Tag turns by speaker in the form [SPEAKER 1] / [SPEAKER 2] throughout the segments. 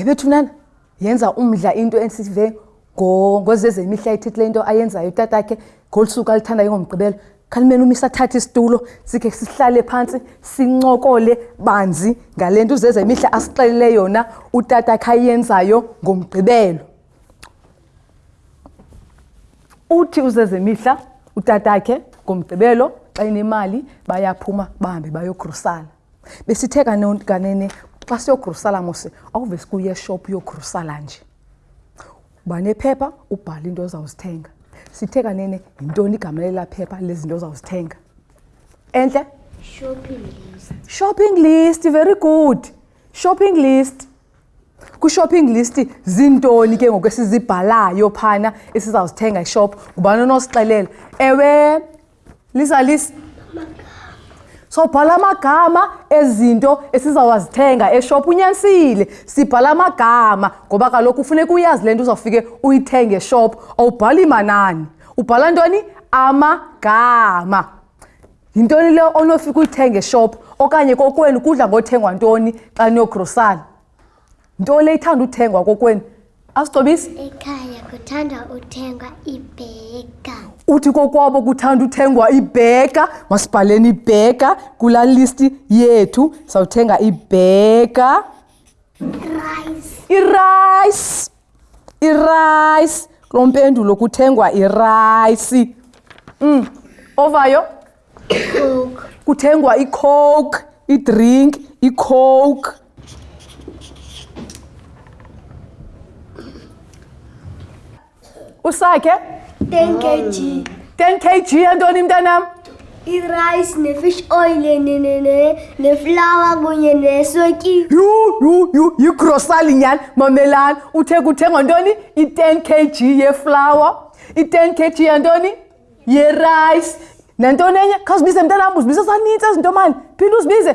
[SPEAKER 1] ebethunana yenza umdla into ensive ngozezemihla ithethe le nto ayenzayo utatakhe ngolu suku alithanda yengomgqibelo khalimele umisa athathe isitulo sikhe sihlale phantsi sincokole banzi ngale nto uzezemihla asixelele yona utatakhe ayenzayo ngomgqibelo uthi uzezemihla utatakhe ngomgqibelo xa inemali bayaphuma bahambe bayogrusala besithe kanene xa siyogrusala mose awuve sikuye eshophu yogrusala nje uba nephepha ubhale into ozawuzithenga sithe kanene yintoni igama lela phepha lezinto ozawuzithenga entle
[SPEAKER 2] shopping list
[SPEAKER 1] very good shopping list Kwi-shopping list ziintoni ke ngoku esizibhalayo phana esizawuzithenga ishop ngubani onosixelela ewe lisa lisa sobhala amagama ezinto esizawazithenga eshop unyanisile sibhala amagama ngoba kaloku ufuneka uyazi le nto uzawufike uyithenge eshop awubhali manani ubhala ntoni amagama yintoni le onofika uyithenge eshop okanye kokwenu kudla ngothengwa ntoni xa niyogrosan nto le ithanda uthengwa kokwenu asigcobisi
[SPEAKER 2] ekhaya kuthanda uthengwa ibheka
[SPEAKER 1] uthi kokwabo kuthanda uthengwa ibheka masibhaleni ibheka kulaa listi yethu sawuthenga ibheka irayisi irayisi kulo mpendulo kuthengwa irayisi um ovayo kuthengwa icoke idrink icoke usakhe
[SPEAKER 3] ten kg
[SPEAKER 1] ten kg yantoni mntanam
[SPEAKER 3] Idrais ne fish oil ne ne ne ne flour kunye ne soki.
[SPEAKER 1] Yu yu yu yu grocery nyan mamelan uthe kuthengwa ntoni i 10 kg ye flour i 10 kg yantoni ye rice nantoni enye khawuzibize mntanam uzibize saninzi ezinto mani phinda uzibize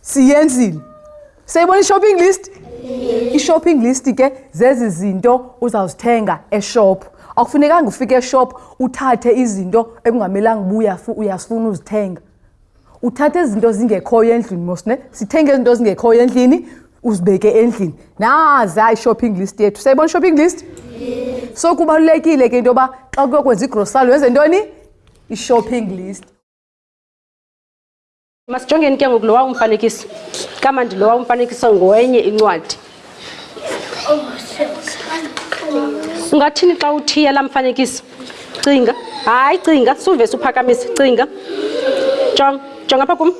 [SPEAKER 1] siyenzile seyibona i-shopping list i-shopping list ke zezi zinto uzawuzithenga eshop akufunekanga ufike eshop uthathe izinto ekungamelanga ubuya uyasifuna uzithenga uthathe izinto zingekhoyo endlini mosne sithenge izinto zingekhoyo endlini uzibeke endlini naza i-shopping list yethu sayibona i-shopping list so kubalulekile ke into yoba xa kuyokwenza igrosalo wenze ntoni i-shopping list
[SPEAKER 4] Masijongeni ke ngoku lowa umfanekiso kamandi lowa umfanekiso ngowenye incwadi. Ungathini xa uthiya la mfanekiso? Cinga. Hayi cinga, suvese uphakamisa, cinga. Jonga, jonga apha kum.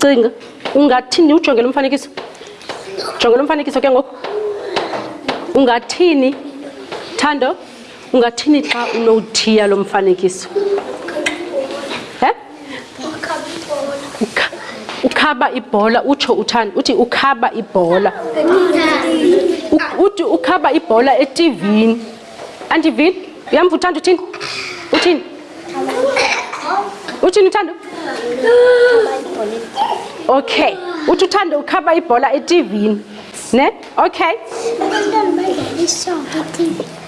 [SPEAKER 4] Cinga. Ungathini ujonge lo mfanekiso? Jonge lo mfanekiso ke ngoku. Ungathini? Thando? Ungathini xa unowuthiya lo mfanekiso? He? Ukha, ukhaba ibhola utsho uthani? Uthi ukhaba ibhola. Uthi ukhaba ibhola etivini. Andivini? Uyamva uthanda uthini? Uthini? Uthini uthanda? Okay. Uthi uthanda ukhaba ibhola etivini. Ne? okay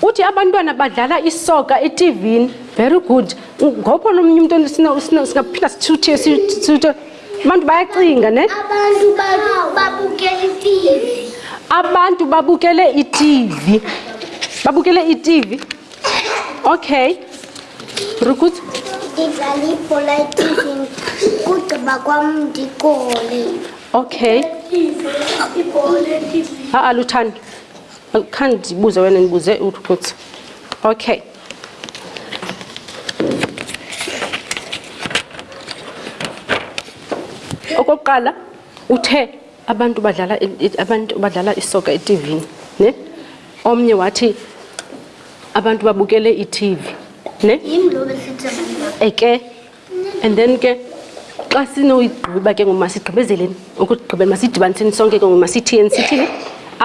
[SPEAKER 4] uthi abantwana badlala isoka etivini very good ngopho nomnye umntu singaphinda sithuthe sithuthe abantu bayacinga ne
[SPEAKER 2] abantu
[SPEAKER 4] babukele itivi babukele itivi okay rukuthi
[SPEAKER 2] ndidlala ibhola ethivini kugqiba kwam ndikole
[SPEAKER 4] okay ha-a luthani khani ndibuze wena ndibuze urukuthi okay okokuqala uthe abantu badlala abantu badlala isoka e-TV ne omnye wathi abantu babukele i-TV ne eke and then ke xa sinoyigqiba ke ngoku masigqibezeleni ukugqibela masidibaniseni sonke ke ngoku masithini sithini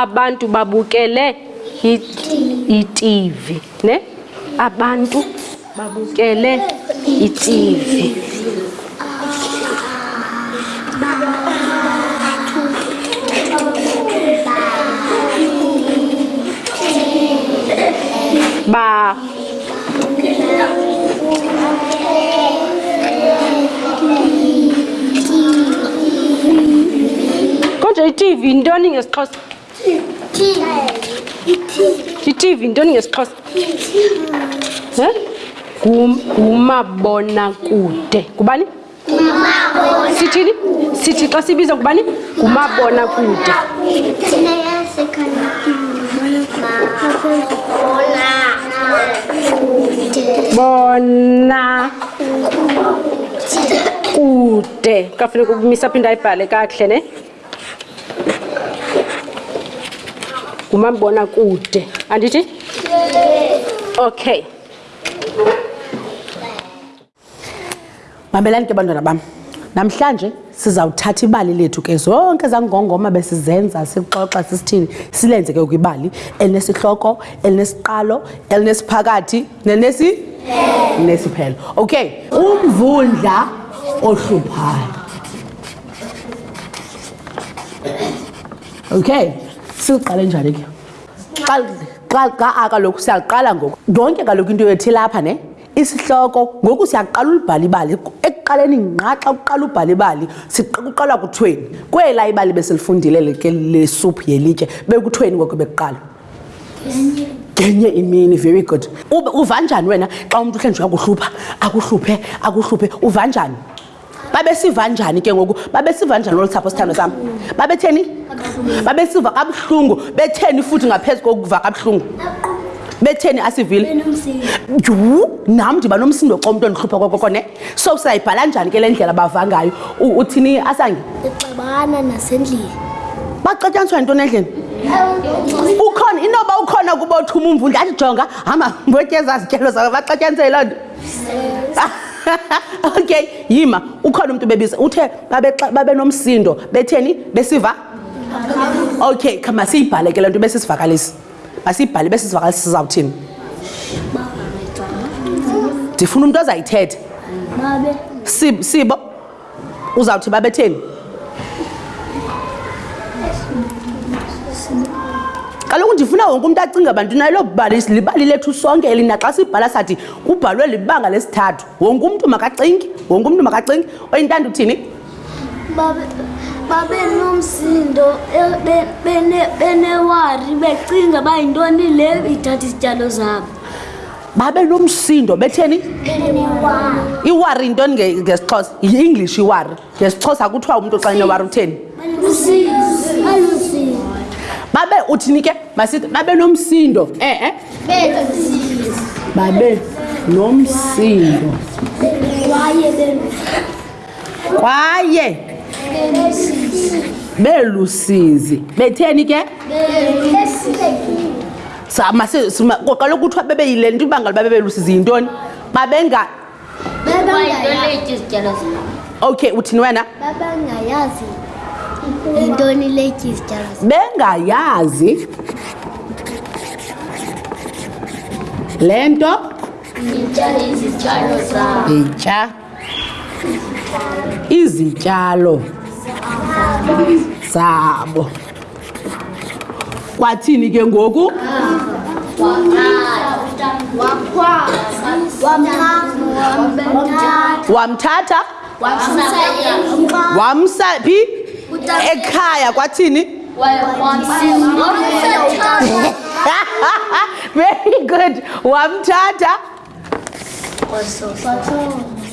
[SPEAKER 4] abantu babukele i-TV ne abantu babukele itivi ba kodwa itivi yintoni ngesixhosa itv ntoni ngesixhosa ngumabonakude kubani sithini sithi xa sibiza ngubani
[SPEAKER 2] ngumabona kude
[SPEAKER 4] bona kude kafuneka ukumisa phinda ayibhale kakuhle ne ngumambona kude andithi okay
[SPEAKER 5] mamelani ke bantwana bam namhlanje sizawuthatha ibali lethu ke zonke zangongoma besizenza sixoxa sisithini silenze ke kwibali elinesihloko elinesiqalo elinesiphakathi nenesi nesiphelo okay umvundla ohluphayo okay siqale njani ke xa xa xa akaloku siyaqala ngoku yonke kaloku into yethi lapha ne isihloko ngoku siyaqala ulibhala ibali ekuqaleni nqa xa kuqala ubhala ibali kuqalwa kuthweni kwela ibali besilifundile ke lesuphu yelitye bekuthweni ngoku bekuqala ngenye imini very good uva njani wena xa umntu uhlenjwe akuhlupha akuhluphe akuhluphe uva njani babesiva njani ke ngoku babesiva njani olu sapho sithando sam babetheni babesiva kabuhlungu betheni futhi ngaphezu kokuva kabuhlungu betheni asivile yhu nam ndiba nomsindo xa umntu endihlupha kokoko ne so sayibhala njani ke le ndlela bava ngayo uthini asange
[SPEAKER 3] ixabana nasendlini
[SPEAKER 5] baxatyaniswa yintoni endlini ukhona inoba ukhona kuba uthuma umvu ndazijonga hamba ngotyeza zityelo zabe baxatyaniswa yiloo nto okay yima ukhona umuntu bebiza uthe babenomsindo babe betheni besiva okay khama siyibhale ke le nto besisivakalisi masiyibhale besisivakalisi sizawuthini ndifuna umntu azayithetha sibo uzawuthi babetheni kaloku ndifuna wonke umntu acinga bantu naye loo bali libali lethu sonke elina xa sibhala sathi kubhalwe libanga lesithathu wonke umntu makacingi wonke umntu makacingi oyintanda uthini
[SPEAKER 3] babenomsindo benewari becinga uba yintoni le ithatha izityalo zabo
[SPEAKER 5] babe nomsindo betheni iwar yintoni ngesixhosa yi-english iwar ngesixhosa kuthiwa umntu xa inewar utheni babe uthini ke masithi babe nomsindo e-e babe nomsindo
[SPEAKER 3] kwaye
[SPEAKER 5] belusizi betheni ke qala ukuthiwa bebeyile nto ibangela uba bebelusizi yintoni babenga okay uthini wena
[SPEAKER 3] babengayazi yintoni le tyizityalo
[SPEAKER 5] bengayazi le nto
[SPEAKER 3] itya izityalo zabo
[SPEAKER 5] itya izityalo zabo kwathini ke ngoku wamthatha wamsa phi ekhaya kwathini very good wamthatha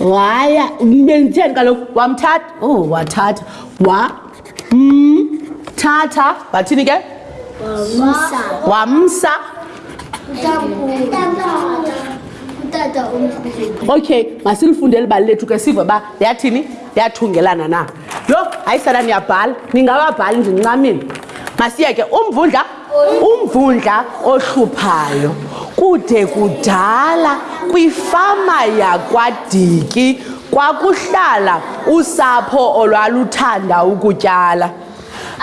[SPEAKER 5] waya benditheni kaloku wamthatha o oh, wathatha wa mm, thatha wathini ke wamsa okay masilifunde libali lethu ke sive uba yathini yathungelana na yho hayi sana niyabhala ningababhali ndincamile masiyeke umvundla Umvundla ohluphayo kude kudala kwifama yakwaDiki kwakuhlala usapho olwaluthanda ukutyala.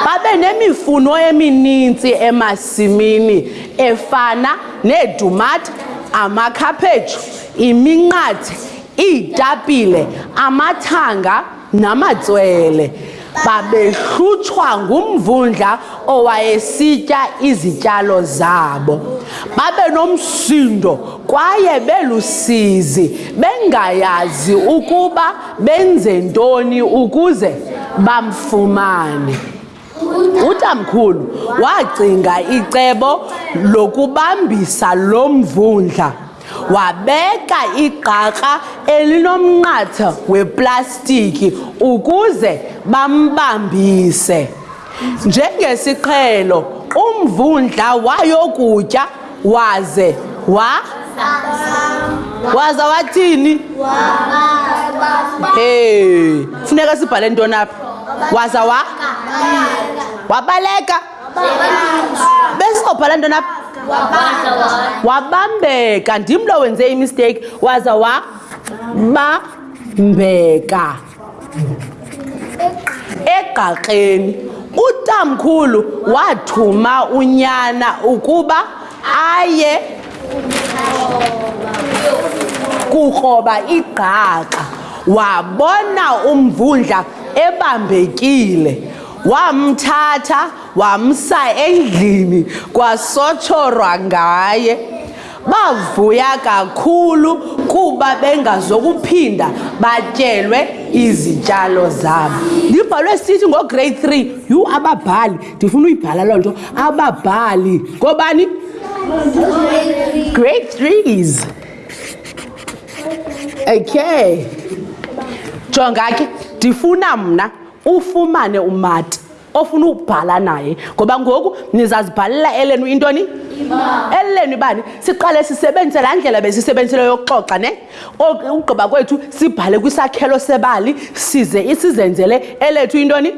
[SPEAKER 5] Babe nemifuno emininzi emasimini efana neetumata, amakhaphetshu, iminqathe, iitapile, amathanga, namatswele babehlutshwa ngumvundla owayesitya izityalo zabo. Babe nomsindo kwaye belusizi bengayazi ukuba benze ntoni ukuze bamfumane. Utamkhulu wacinga icebo lokubambisa lo mvundla wabeka igqarha elinomnqatha weplastiki ukuze bambambise. Njengesiqhelo umvundla wayokutya waze wa waza wathini hey funeka sibhale ntoni apha waza wa wabaleka besizobhala ntoni apha wabambeka ndim lo wenze imisteyiki waza wabambeka egqaxeni utamkhulu wathuma unyana ukuba aye kukroba igqaxa wabona umvundla ebambekile wamthatha wamsa endlini kwasotshorwa ngaye Bavuya kakhulu kuba bengazokuphinda batyelwe izityalo zabo. Ndibhalwe sithi ngo-grade three, yhu ababhali, ndifuna uyibhala loo nto, ababhali. Ngobani? Grade threes. Okay. Jonga ke, ndifuna mna ufumane umati. ofuna ukubhala naye ngoba ngoku nizazibhalela elenu intoni elenu ibani siqale sisebenzise laa ndlela besisebenzisele yokuxoxa ne ukugqiba kwethu sibhale kwisakhelo sebali size isizenzele elethu intoni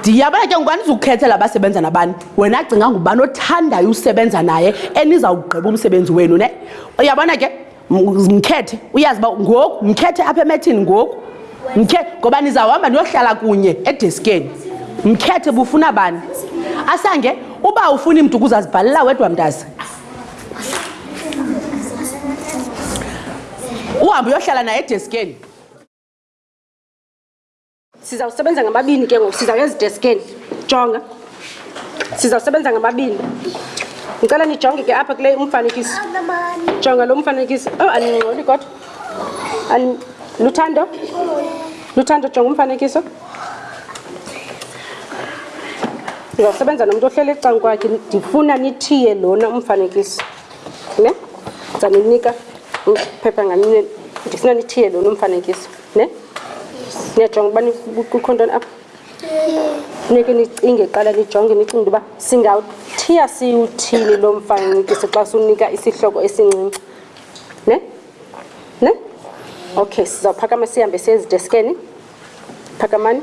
[SPEAKER 5] ndiyabona ke ngubani uzukukhethela abasebenza nabani wena acinga ngubani othandayo usebenza naye enizawugqiba umsebenzi wenu ne uyabona ke mkhethe uyazi uba ngoku mkhethe apha emethini ngoku mkhethe ngoba nizawuhamba niyohlala kunye edeskeni mkhethe bufuna bani asange uba ufuni mntu ukuze azibhalela wedwa mntazi uhambe uyohlala naye edeskeni
[SPEAKER 4] sizawusebenza ngamabini ke ngoku siza ngezideskeni jonga sizawusebenza ngamabini ndicela nijonge ke apha kule umfanekiso jonga lo mfanekiso o oh, aningxoli kodwa luthando luthando jonga umfanekiso ndizawusebenza nomntu ohlele ecangu kwakhe ndifuna nithiye lona umfanekiso ne ndizaninika phepha ngamine ndifuna nithiye lona umfanekiso ne niyajonga uba kukho ntoni apha funeke nicinge qala nijonge nicinge into yoba singawuthiya siwuthini lo mfanekiso xa siwunika isihloko esincinci ne ne okay sizawuphakama sihambe siyezideskeni phakamani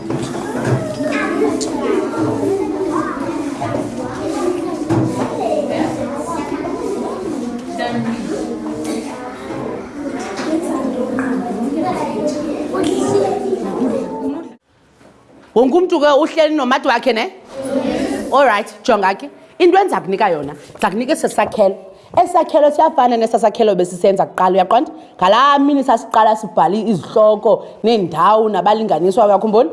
[SPEAKER 5] wonke umntu ke uhleli nomathi wakhe ne olrayithi jonga ke into endiza kunika yona ndiza kunika esi sakhelo esi sakhelo siyafana nesa sakhelo besisenza kuqala uyaqonda ngalaa mini sasiqala sibhale izihloko neendawo nabalinganiswa uyakhumbona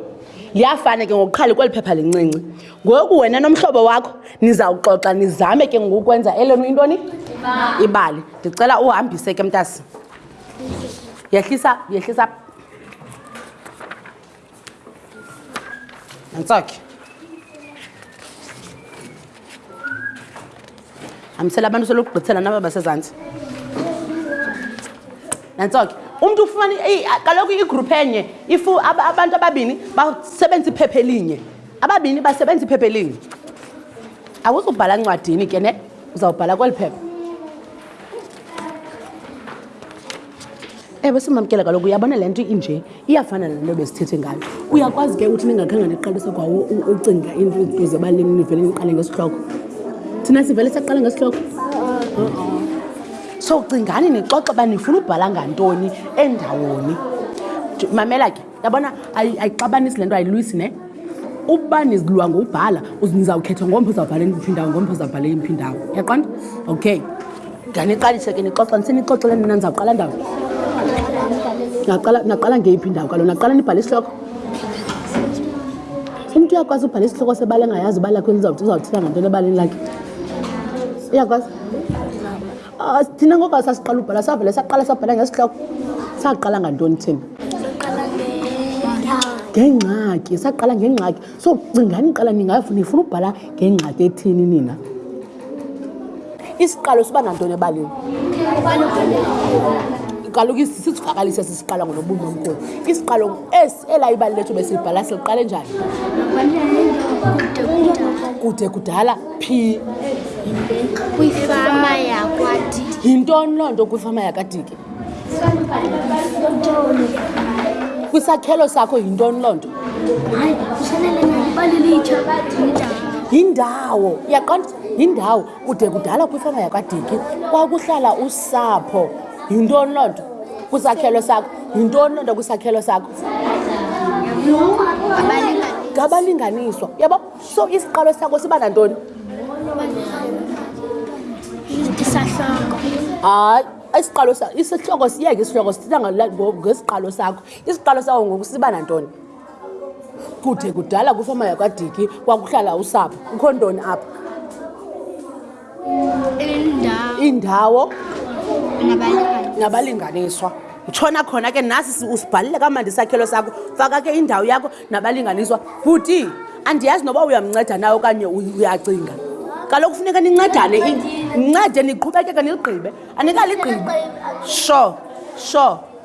[SPEAKER 5] liyafana ke ngokuqhali kweli phepha lincinci ngoku wena nomhlobo wakho nizawuxoxa nizame ke ngokwenza elenu intoni ibali ndicela uhambise ke mntasi yehlisa yehlisa انصاك hambisela abantu selokugqithela naba basezantsi nantsoke umntu ufumane kaloku igruphu enye ifu abantu ababini basebenzisa iphepha elinye ababini basebenzisa iphepha elinye awuzubhala ncwadini ke ne uzawubhala kweli phepha ewe simamkela kaloku uyabona le nto inje iyafana nento besithethe ngayo uyakwazi ke uthi ningakhange niqalise kwa ucinga into kuze balini nivele niqale ngesihloko thina sivele saqale ngesihloko so cingani nixoxe uba nifuna ubhala ngantoni endawoni mamela ke yabona ayixabanisi le nto ayilwisi ne uba nizilwa ngokubhala nizawukhetha ngomphi uzawubhala eniphi indawo ngomphi uzawubhala emphi indawo yaqonda okay ndaniqalise ke nixoxa ndisenixoxele nina ndizawuqala ndawo naqala ngeyiphi indawo kalo naqala nibhale isihloko umntu uyakwazi ubhala isihloko sebala engayazi ubala kweni uzawuthila ngantoni ebaleni lakhe uyakwazi Ah, thina ngoba sasiqala ubhala savele saqala sabhala ngesihloko saqala ngantoni thina ngengxaki saqala ngengxaki so cingani qala nifuna ubhala ngengxaki ethini nina isiqalo siba nantoni ebalini kaloku sisivakalise sisiqala ngonobunomkulu isiqalo esi ela ibali lethu besilibhala siliqale njani kude kudala phi
[SPEAKER 3] kwifama yakwadiki
[SPEAKER 5] yintoni loo nto kwifama yakadiki kwisakhelo sakho yintoni loo nto yindawo yaqonda yindawo kude kudala kwifama yakwadiki kwakuhlala usapho yintoni loo nto kwisakhelo sakho yintoni loo nto kwisakhelo sakho ngabalinganiswa yabo so isiqalo sakho siba nantoni hayi isiqalo isihloko siyeke isihloko sithetha ngesiqalo sakho isiqalo sakho ngoku siba nantoni kude kudala kwifama yakwadiki kwakuhlala usapho kukho ntoni apha
[SPEAKER 3] iindawo
[SPEAKER 5] nabalinganiswa utshona khona ke nasi usibhalile kamandi isakhelo sakho faka ke indawo yakho nabalinganiswa bhuti andiyazi noba uyamnceda nawe okanye uyacinga kaloku funeka nincedane nincede niqhubekeke niligqibe anikaligqibe sure sure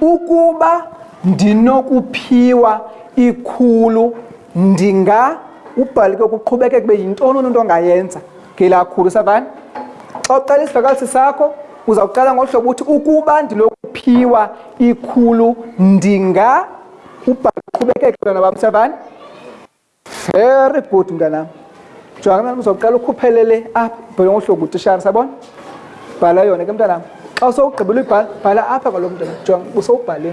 [SPEAKER 6] Ukuba ndinokuphiwa ikhulu ndinga ubhale ke kuqhubekeke kube yintoni umuntu ongayenza ngelaa khulu savani xa uqala isivakalisi sakho uzawuqala ngohlobo uthi ukuba ndinokuphiwa ikhulu ndinga ubhale kuqhubekeke bantwana bam savani Very good mntanam. Jonga mntanam uzoqala ukhuphelele apha bheke ngohlobo utishara sabona? Bhala yona ke mntanam. Xa sowugqibile ubhala bhala apha kwalo mntanam. Jonga usowubhalile.